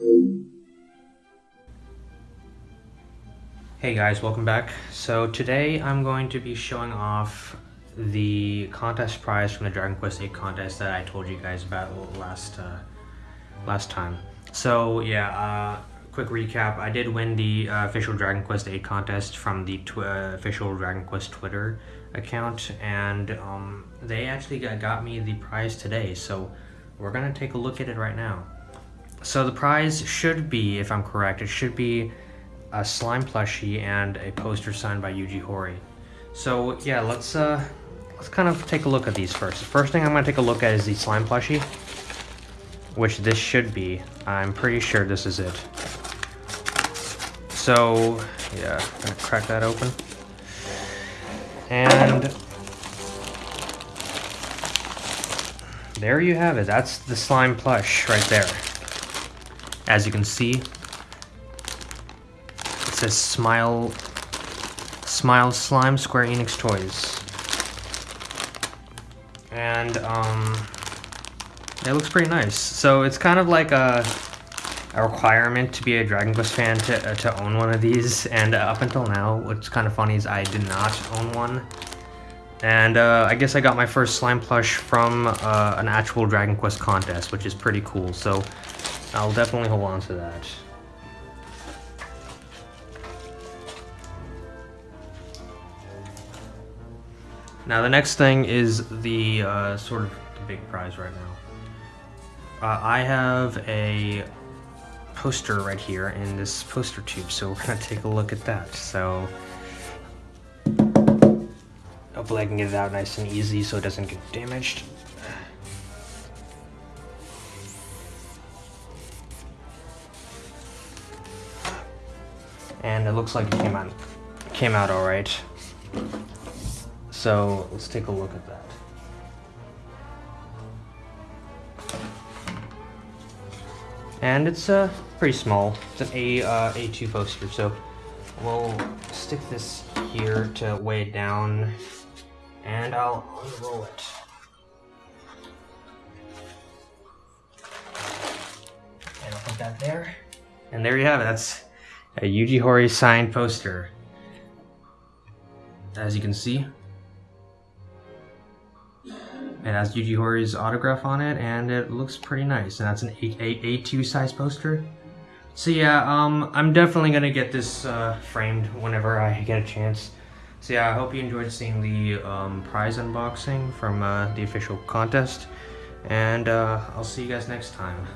Hey guys, welcome back. So today I'm going to be showing off the contest prize from the Dragon Quest VIII contest that I told you guys about last uh, last time. So yeah, uh, quick recap. I did win the uh, official Dragon Quest VIII contest from the uh, official Dragon Quest Twitter account, and um, they actually got, got me the prize today. So we're gonna take a look at it right now. So the prize should be, if I'm correct, it should be a slime plushie and a poster signed by Yuji Horii. So yeah, let's uh, let's kind of take a look at these first. The first thing I'm gonna take a look at is the slime plushie, which this should be. I'm pretty sure this is it. So yeah, I'm gonna crack that open. And there you have it. That's the slime plush right there. As you can see, it says Smile, Smile Slime Square Enix Toys. And, um, it looks pretty nice. So it's kind of like a, a requirement to be a Dragon Quest fan to, uh, to own one of these. And uh, up until now, what's kind of funny is I did not own one. And uh, I guess I got my first slime plush from uh, an actual Dragon Quest contest, which is pretty cool. So I'll definitely hold on to that. Now the next thing is the uh, sort of the big prize right now. Uh, I have a poster right here in this poster tube, so we're gonna take a look at that. So hopefully I can get it out nice and easy so it doesn't get damaged. And it looks like it came out came out all right. So let's take a look at that. And it's uh, pretty small. It's an A uh, A2 poster, so we'll stick this here to weigh it down, and I'll unroll it. And I'll put that there. And there you have it. That's a Yuji Horii signed poster. As you can see, it has Yuji Horii's autograph on it, and it looks pretty nice. And that's an A, A, A2 size poster. So yeah, um, I'm definitely gonna get this uh, framed whenever I get a chance. So yeah, I hope you enjoyed seeing the um, prize unboxing from uh, the official contest, and uh, I'll see you guys next time.